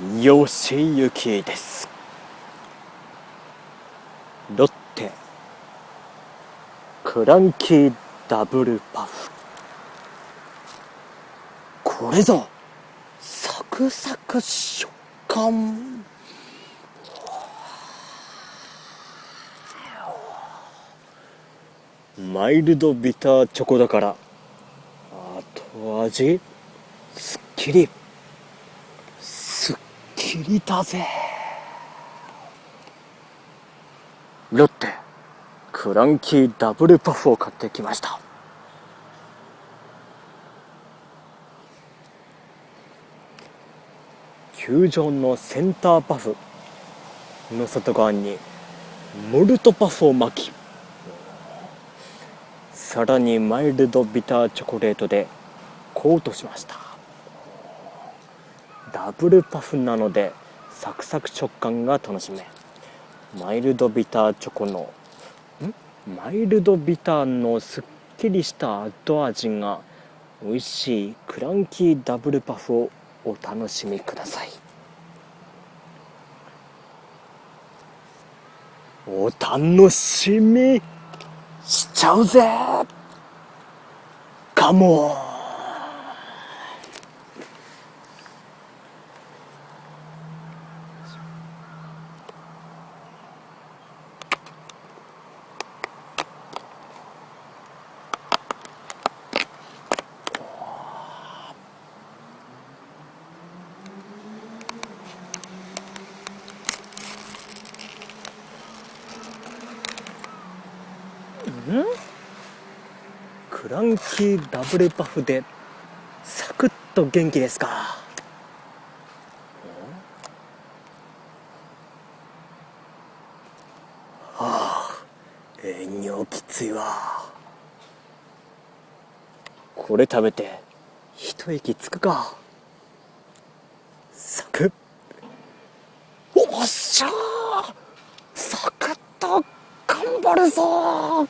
吉行です。ロッテ。クランキーダブルパフ。これぞサクサク食感。マイルドビターチョコだから後味すっきり。きりだぜ。ロッテクランキーダブルパフを買ってきました。球場のセンターパフの外側にモルトパフを巻きさらにマイルドビターチョコレートでコートしました。ダブルパフなのでサクサク食感が楽しめ。マイルドビターチョコのん？マイルドビターのすっきりした後味が美味しいクランキーダブルパフをお楽しみください。お楽しみしちゃうぜ！カモンんクランキーダブルパフでサクッと元気ですか？はあ営業きついわ。これ食べて一息つくか。サクッ。おっしゃー！サクッと頑張るぞ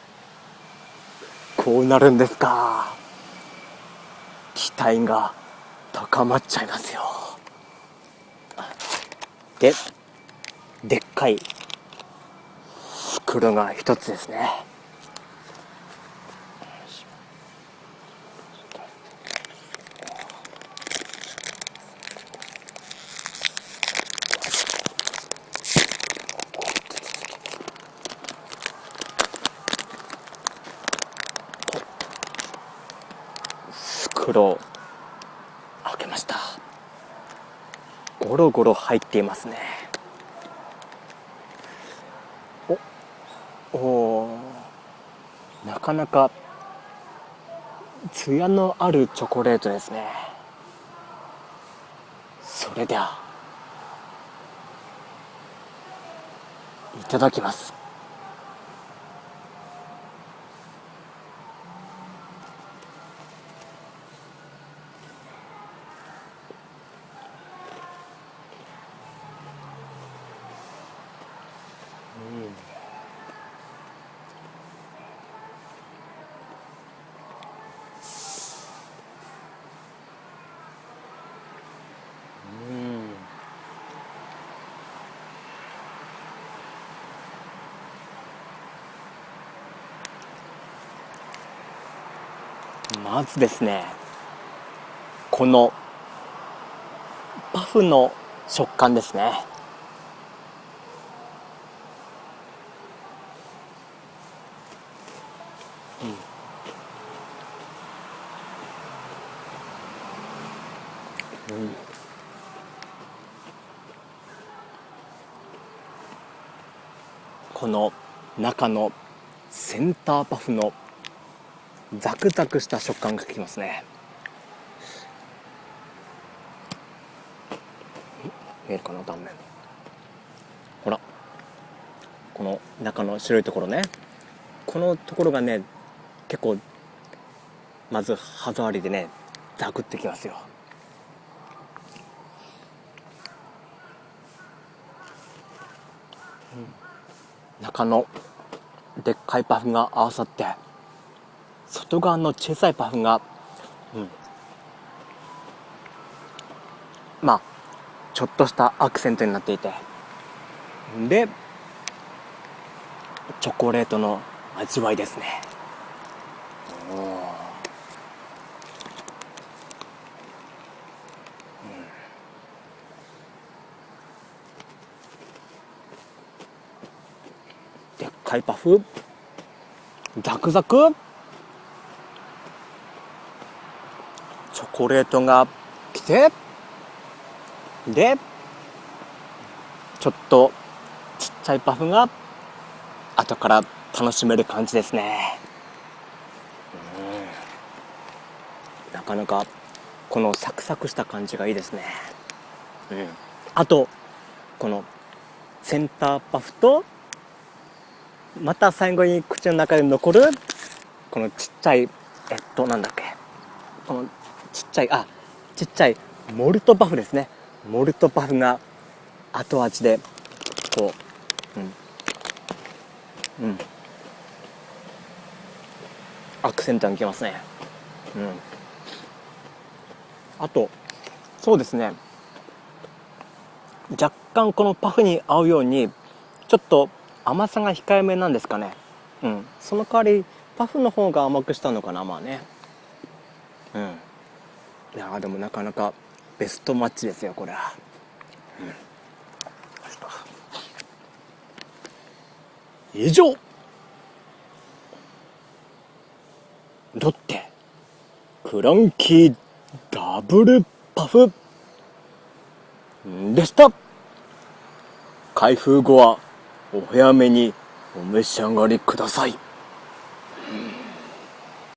こうなるんですか？期待が高まっちゃいますよ。ででっかい袋が一つですね。袋開けました。ゴロゴロ入っていますね。おおなかなか艶のあるチョコレートですね。それではいただきます。まずですねこのパフの食感ですね。うん、うん。この中のセンターパフのザクザクした食感がきますね。見えるかな断面。ほら。この中の白いところね。このところがね結構まず歯触りでねザクってきますよ。中のでっかいパフが合わさって外側の小さいパフが、うん、まあちょっとしたアクセントになっていて。でチョコレートの味わいですね。でっかいパフ。ザクザク。チョコレートが来てでちょっとちっちゃいパフが後から楽しめる感じですね。なかなかこのサクサクした感じがいいですね。うん。あとこのセンターパフとまた最後に口の中で残るこのちっちゃいえっとなんだっけ。このちっちゃいあちっちゃいモルトパフですね。モルトパフが後味でこううん。うん。アクセントがきますね。うん。あとそうですね。若干このパフに合うようにちょっと甘さが控えめなんですかね。うん。その代わりパフの方が甘くしたのかなまあね。うん。いやでもなかなかベストマッチですよこれは、うん、以上。ロッテ。クランキーダブルパフ。でした。開封後はお早めにお召し上がりください。